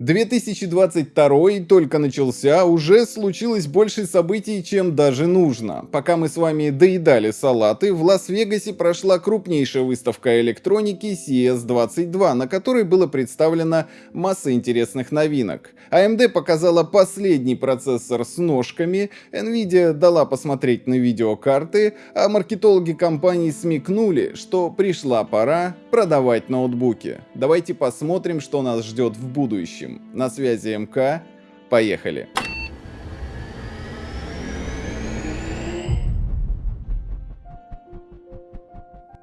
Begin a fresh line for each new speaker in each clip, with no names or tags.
2022 только начался, уже случилось больше событий, чем даже нужно. Пока мы с вами доедали салаты, в Лас-Вегасе прошла крупнейшая выставка электроники CES22, на которой было представлено масса интересных новинок. AMD показала последний процессор с ножками, Nvidia дала посмотреть на видеокарты, а маркетологи компании смекнули, что пришла пора продавать ноутбуки. Давайте посмотрим, что нас ждет в будущем. На связи МК. Поехали.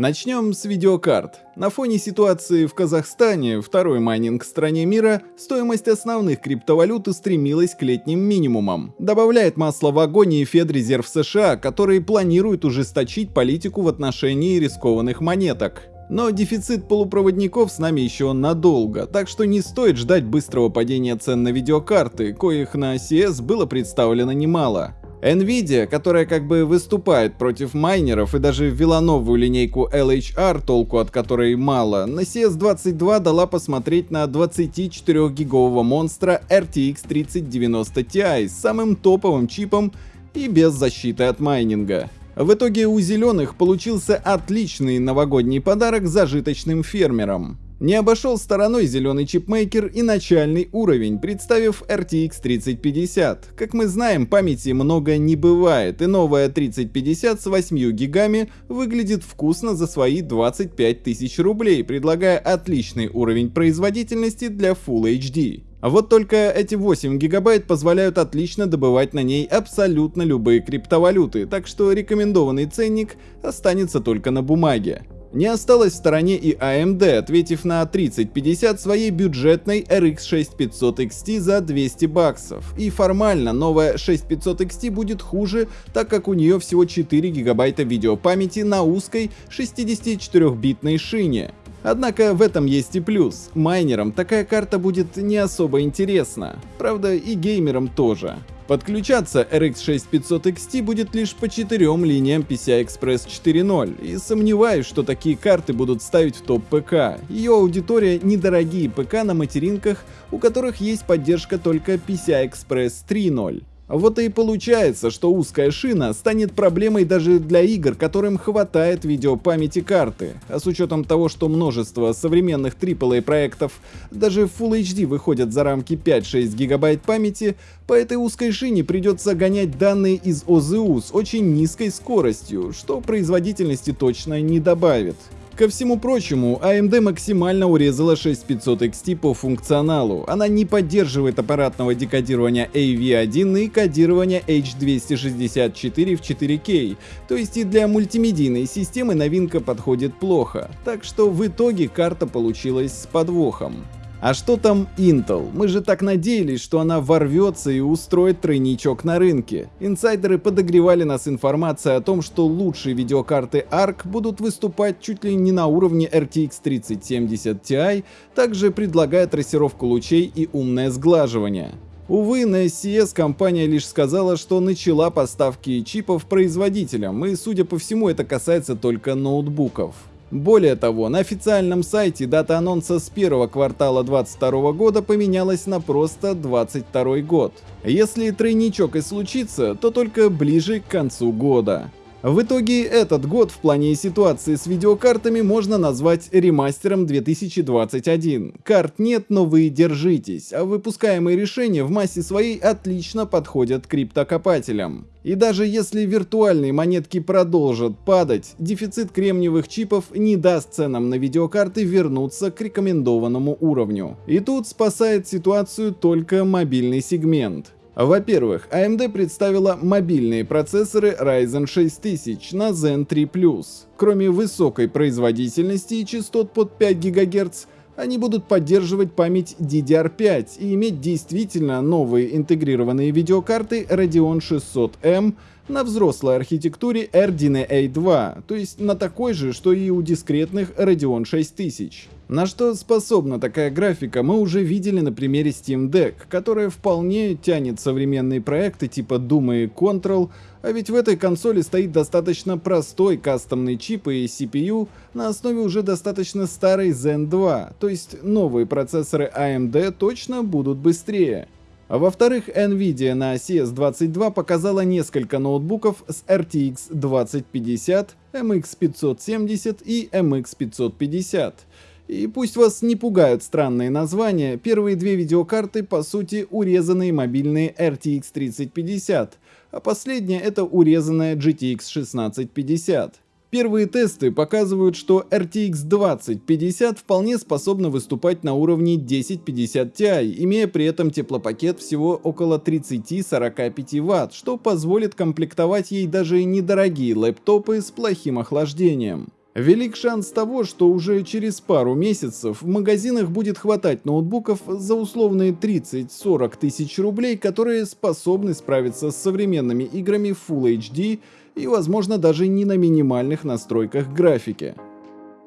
Начнем с видеокарт. На фоне ситуации в Казахстане, второй майнинг стране мира, стоимость основных криптовалют устремилась к летним минимумам. Добавляет масло в огонь и Федрезерв США, который планирует ужесточить политику в отношении рискованных монеток. Но дефицит полупроводников с нами еще надолго, так что не стоит ждать быстрого падения цен на видеокарты, коих на CS было представлено немало. Nvidia, которая как бы выступает против майнеров и даже ввела новую линейку LHR, толку от которой мало, на CS22 дала посмотреть на 24-гигового монстра RTX 3090 Ti с самым топовым чипом и без защиты от майнинга. В итоге у зеленых получился отличный новогодний подарок зажиточным фермерам. Не обошел стороной зеленый чипмейкер и начальный уровень, представив RTX 3050. Как мы знаем, памяти много не бывает, и новая 3050 с 8 гигами выглядит вкусно за свои 25 тысяч рублей, предлагая отличный уровень производительности для Full HD. А вот только эти 8 гигабайт позволяют отлично добывать на ней абсолютно любые криптовалюты, так что рекомендованный ценник останется только на бумаге. Не осталось в стороне и AMD, ответив на 3050 своей бюджетной RX 6500 XT за 200 баксов. И формально новая 6500 XT будет хуже, так как у нее всего 4 гигабайта видеопамяти на узкой 64-битной шине. Однако в этом есть и плюс. Майнерам такая карта будет не особо интересна. Правда и геймерам тоже. Подключаться RX 6500 XT будет лишь по четырем линиям PCI Express 4.0, и сомневаюсь, что такие карты будут ставить в топ ПК. Ее аудитория недорогие ПК на материнках, у которых есть поддержка только PCI Express 3.0. Вот и получается, что узкая шина станет проблемой даже для игр, которым хватает видеопамяти карты. А с учетом того, что множество современных AAA проектов даже в Full HD выходят за рамки 5-6 гигабайт памяти, по этой узкой шине придется гонять данные из OZU с очень низкой скоростью, что производительности точно не добавит. Ко всему прочему, AMD максимально урезала 6500 XT по функционалу. Она не поддерживает аппаратного декодирования AV1 и кодирования H264 в 4K, то есть и для мультимедийной системы новинка подходит плохо. Так что в итоге карта получилась с подвохом. А что там Intel? Мы же так надеялись, что она ворвется и устроит тройничок на рынке. Инсайдеры подогревали нас информацией о том, что лучшие видеокарты ARC будут выступать чуть ли не на уровне RTX 3070 Ti, также предлагая трассировку лучей и умное сглаживание. Увы, на SCS компания лишь сказала, что начала поставки чипов производителям, и судя по всему это касается только ноутбуков. Более того, на официальном сайте дата анонса с первого квартала 2022 года поменялась на просто 22 год. Если тройничок и случится, то только ближе к концу года. В итоге этот год в плане ситуации с видеокартами можно назвать ремастером 2021. Карт нет, но вы держитесь, а выпускаемые решения в массе своей отлично подходят криптокопателям. И даже если виртуальные монетки продолжат падать, дефицит кремниевых чипов не даст ценам на видеокарты вернуться к рекомендованному уровню. И тут спасает ситуацию только мобильный сегмент. Во-первых, AMD представила мобильные процессоры Ryzen 6000 на Zen 3+. Кроме высокой производительности и частот под 5 ГГц, они будут поддерживать память DDR5 и иметь действительно новые интегрированные видеокарты Radeon 600M на взрослой архитектуре RDNA 2, то есть на такой же, что и у дискретных Radeon 6000. На что способна такая графика, мы уже видели на примере Steam Deck, которая вполне тянет современные проекты типа Doom и Control, а ведь в этой консоли стоит достаточно простой кастомный чип и CPU на основе уже достаточно старой Zen 2, то есть новые процессоры AMD точно будут быстрее. А во-вторых, Nvidia на CS22 показала несколько ноутбуков с RTX 2050, MX 570 и MX 550. И пусть вас не пугают странные названия, первые две видеокарты по сути урезанные мобильные RTX 3050, а последняя это урезанная GTX 1650. Первые тесты показывают, что RTX 2050 вполне способна выступать на уровне 1050 Ti, имея при этом теплопакет всего около 30-45 Вт, что позволит комплектовать ей даже недорогие лэптопы с плохим охлаждением. Велик шанс того, что уже через пару месяцев в магазинах будет хватать ноутбуков за условные 30-40 тысяч рублей, которые способны справиться с современными играми Full HD и возможно даже не на минимальных настройках графики.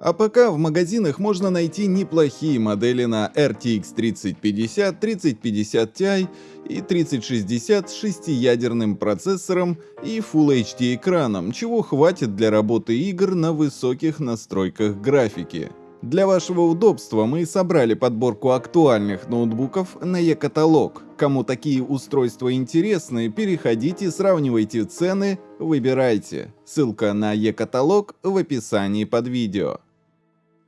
А пока в магазинах можно найти неплохие модели на RTX 3050, 3050 Ti и 3060 с шестиядерным процессором и Full HD экраном, чего хватит для работы игр на высоких настройках графики. Для вашего удобства мы собрали подборку актуальных ноутбуков на e-каталог. Кому такие устройства интересны, переходите, сравнивайте цены, выбирайте. Ссылка на e-каталог в описании под видео.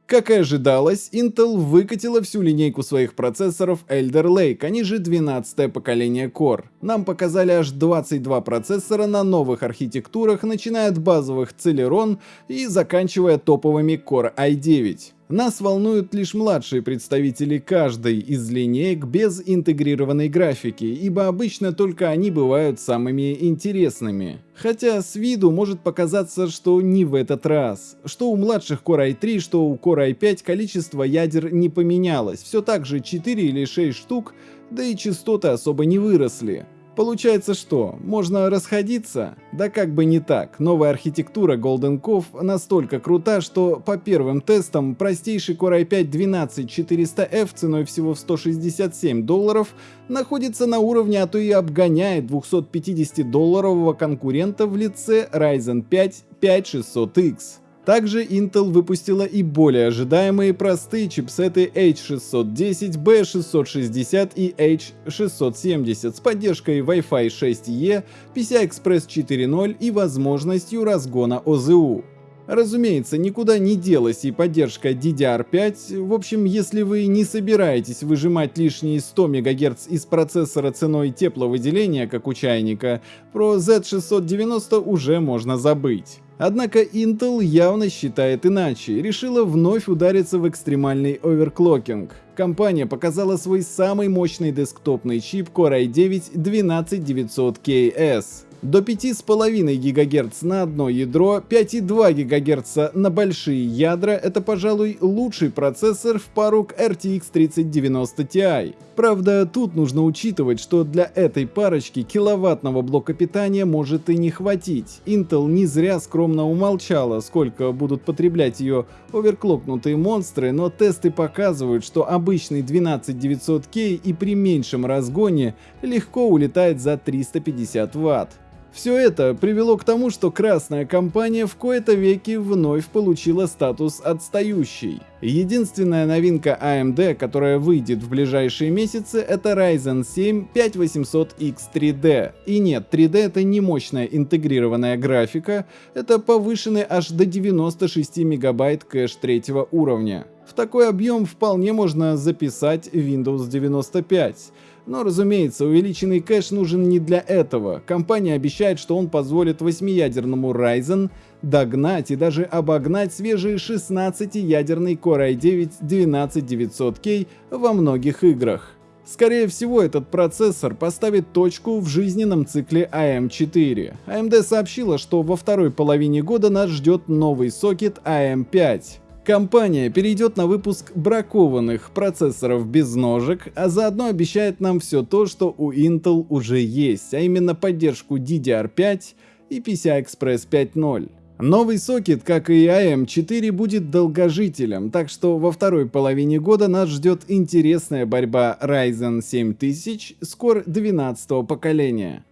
Как и ожидалось, Intel выкатила всю линейку своих процессоров Elder Lake, они же 12 поколение Core. Нам показали аж 22 процессора на новых архитектурах, начиная от базовых Celeron и заканчивая топовыми Core i9. Нас волнуют лишь младшие представители каждой из линеек без интегрированной графики, ибо обычно только они бывают самыми интересными. Хотя с виду может показаться, что не в этот раз. Что у младших Core i3, что у Core i5 количество ядер не поменялось, все так же 4 или 6 штук, да и частоты особо не выросли. Получается что, можно расходиться? Да как бы не так, новая архитектура Golden Cove настолько крута, что по первым тестам простейший Core i5-12400F ценой всего в 167 долларов находится на уровне, а то и обгоняет 250-долларового конкурента в лице Ryzen 5 5600X. Также Intel выпустила и более ожидаемые простые чипсеты H610, B660 и H670 с поддержкой Wi-Fi 6E, PCI-Express 4.0 и возможностью разгона ОЗУ. Разумеется, никуда не делась и поддержка DDR5. В общем, если вы не собираетесь выжимать лишние 100 МГц из процессора ценой тепловыделения, как у чайника, про Z690 уже можно забыть. Однако Intel явно считает иначе, решила вновь удариться в экстремальный оверклокинг. Компания показала свой самый мощный десктопный чип Core i9 12900KS до 5,5 ГГц на одно ядро, 5,2 ГГц на большие ядра — это, пожалуй, лучший процессор в пару к RTX 3090 Ti. Правда, тут нужно учитывать, что для этой парочки киловаттного блока питания может и не хватить. Intel не зря скромно умолчала, сколько будут потреблять ее оверклокнутые монстры, но тесты показывают, что обычный 12900K и при меньшем разгоне легко улетает за 350 Вт. Все это привело к тому, что красная компания в кои-то веки вновь получила статус отстающей. Единственная новинка AMD, которая выйдет в ближайшие месяцы, это Ryzen 7 5800X 3D. И нет, 3D это не мощная интегрированная графика, это повышенный аж до 96 мегабайт кэш третьего уровня. В такой объем вполне можно записать Windows 95. Но разумеется, увеличенный кэш нужен не для этого. Компания обещает, что он позволит 8-ядерному Ryzen догнать и даже обогнать свежий 16-ядерный Core i9 12900K во многих играх. Скорее всего, этот процессор поставит точку в жизненном цикле AM4. AMD сообщила, что во второй половине года нас ждет новый сокет AM5. Компания перейдет на выпуск бракованных процессоров без ножек, а заодно обещает нам все то, что у Intel уже есть, а именно поддержку DDR5 и PCI-Express 5.0. Новый сокет, как и AM4, будет долгожителем, так что во второй половине года нас ждет интересная борьба Ryzen 7000 с Core 12 поколения.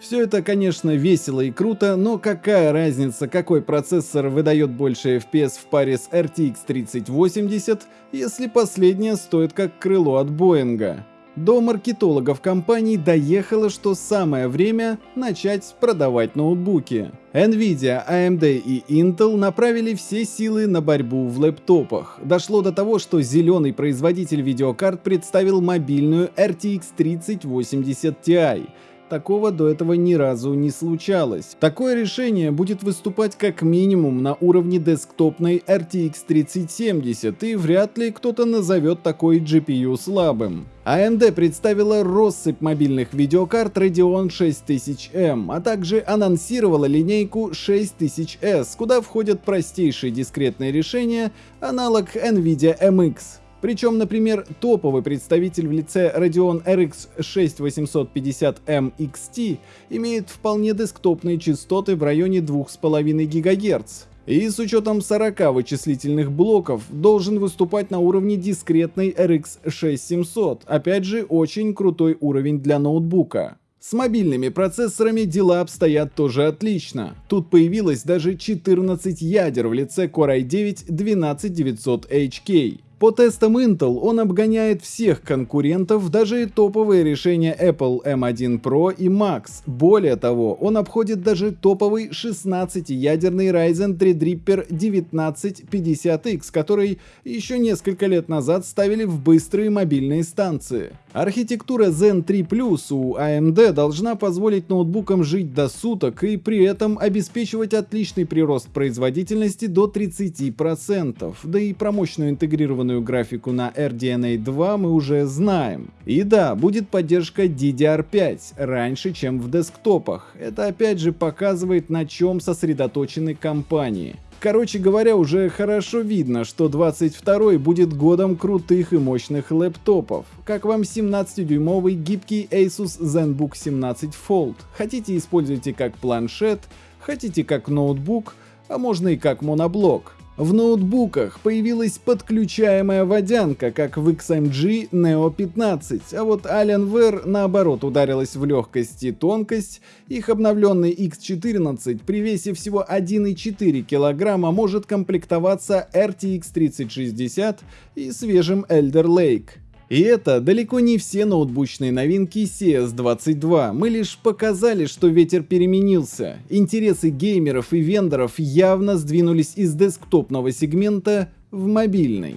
Все это, конечно, весело и круто, но какая разница, какой процессор выдает больше FPS в паре с RTX 3080, если последняя стоит как крыло от Боинга? До маркетологов компаний доехало, что самое время начать продавать ноутбуки. Nvidia, AMD и Intel направили все силы на борьбу в лэптопах. Дошло до того, что зеленый производитель видеокарт представил мобильную RTX 3080 Ti, Такого до этого ни разу не случалось. Такое решение будет выступать как минимум на уровне десктопной RTX 3070 и вряд ли кто-то назовет такой GPU слабым. AMD представила россыпь мобильных видеокарт Radeon 6000M, а также анонсировала линейку 6000S, куда входят простейшие дискретные решения, аналог NVIDIA MX. Причем, например, топовый представитель в лице Radeon RX 6850M XT имеет вполне десктопные частоты в районе 2,5 ГГц. И с учетом 40 вычислительных блоков должен выступать на уровне дискретной RX 6700, опять же очень крутой уровень для ноутбука. С мобильными процессорами дела обстоят тоже отлично. Тут появилось даже 14 ядер в лице Core i9 12900HK. По тестам Intel он обгоняет всех конкурентов, даже и топовые решения Apple M1 Pro и Max. Более того, он обходит даже топовый 16-ядерный Ryzen Threadripper 1950X, который еще несколько лет назад ставили в быстрые мобильные станции. Архитектура Zen 3 Plus у AMD должна позволить ноутбукам жить до суток и при этом обеспечивать отличный прирост производительности до 30%, да и про мощную интегрированную графику на RDNA 2 мы уже знаем. И да, будет поддержка DDR5 раньше, чем в десктопах. Это опять же показывает, на чем сосредоточены компании. Короче говоря, уже хорошо видно, что 22 будет годом крутых и мощных лэптопов. Как вам 17-дюймовый гибкий Asus ZenBook 17 Fold? Хотите используйте как планшет, хотите как ноутбук, а можно и как моноблок. В ноутбуках появилась подключаемая водянка, как в XMG Neo 15, а вот Alienware наоборот ударилась в легкость и тонкость. Их обновленный X14 при весе всего 1,4 кг может комплектоваться RTX 3060 и свежим Elder Lake. И это далеко не все ноутбучные новинки CS22, мы лишь показали, что ветер переменился. Интересы геймеров и вендоров явно сдвинулись из десктопного сегмента в мобильный.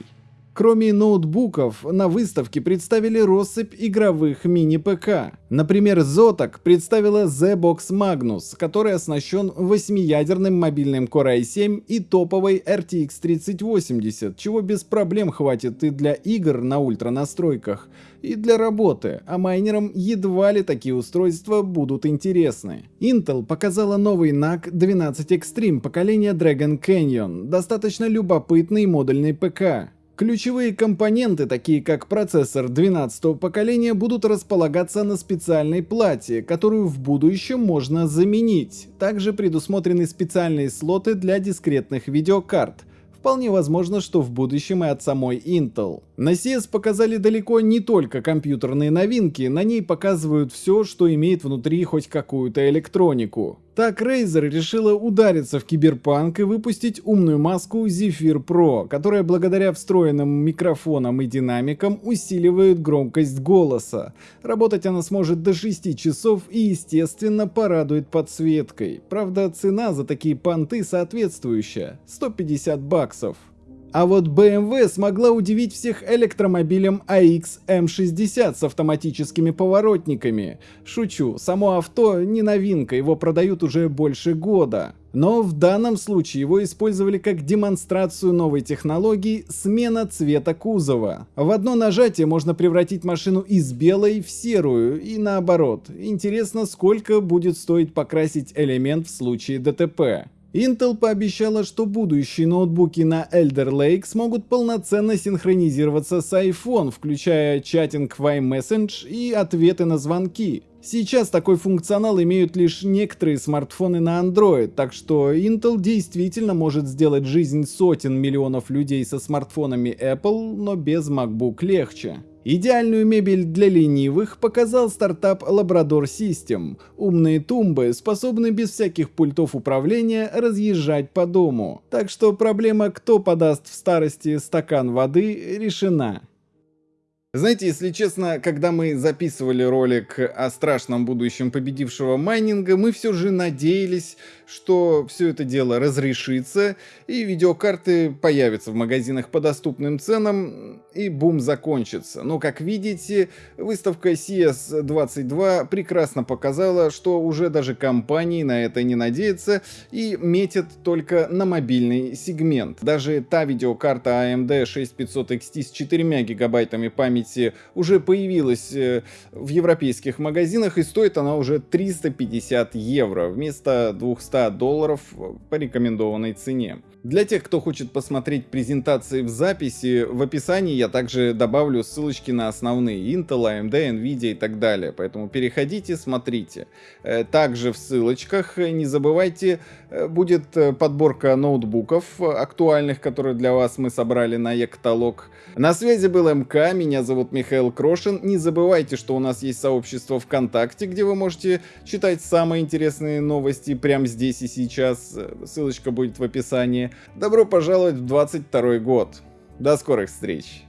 Кроме ноутбуков, на выставке представили россыпь игровых мини-ПК. Например, Zotac представила Z-Box Magnus, который оснащен 8-ядерным мобильным Core i7 и топовой RTX 3080, чего без проблем хватит и для игр на ультранастройках, и для работы, а майнерам едва ли такие устройства будут интересны. Intel показала новый NAC 12 Extreme поколения Dragon Canyon, достаточно любопытный модульный ПК. Ключевые компоненты, такие как процессор 12 поколения, будут располагаться на специальной плате, которую в будущем можно заменить. Также предусмотрены специальные слоты для дискретных видеокарт, Вполне возможно, что в будущем и от самой Intel. На CES показали далеко не только компьютерные новинки, на ней показывают все, что имеет внутри хоть какую-то электронику. Так Razer решила удариться в киберпанк и выпустить умную маску Zephyr Pro, которая благодаря встроенным микрофонам и динамикам усиливает громкость голоса. Работать она сможет до 6 часов и естественно порадует подсветкой. Правда цена за такие понты соответствующая – 150 баксов. А вот BMW смогла удивить всех электромобилем AX M60 с автоматическими поворотниками. Шучу, само авто не новинка, его продают уже больше года. Но в данном случае его использовали как демонстрацию новой технологии смена цвета кузова. В одно нажатие можно превратить машину из белой в серую и наоборот. Интересно, сколько будет стоить покрасить элемент в случае ДТП. Intel пообещала, что будущие ноутбуки на Elder Lake смогут полноценно синхронизироваться с iPhone, включая чатинг в iMessage и ответы на звонки. Сейчас такой функционал имеют лишь некоторые смартфоны на Android, так что Intel действительно может сделать жизнь сотен миллионов людей со смартфонами Apple, но без MacBook легче. Идеальную мебель для ленивых показал стартап Labrador System. Умные тумбы способны без всяких пультов управления разъезжать по дому. Так что проблема «кто подаст в старости стакан воды» решена. Знаете, если честно, когда мы записывали ролик о страшном будущем победившего майнинга, мы все же надеялись, что все это дело разрешится, и видеокарты появятся в магазинах по доступным ценам, и бум закончится. Но, как видите, выставка CS22 прекрасно показала, что уже даже компании на это не надеются и метят только на мобильный сегмент. Даже та видеокарта AMD 6500 XT с 4 гигабайтами памяти уже появилась э, в европейских магазинах, и стоит она уже 350 евро вместо 200 долларов по рекомендованной цене. Для тех, кто хочет посмотреть презентации в записи, в описании я также добавлю ссылочки на основные Intel, AMD, Nvidia и так далее. Поэтому переходите, смотрите. Э, также в ссылочках не забывайте, э, будет э, подборка ноутбуков актуальных, которые для вас мы собрали на e-каталог. На связи был МК, меня зовут Михаил Крошин. Не забывайте, что у нас есть сообщество ВКонтакте, где вы можете читать самые интересные новости прямо здесь и сейчас. Ссылочка будет в описании. Добро пожаловать в 22 год. До скорых встреч!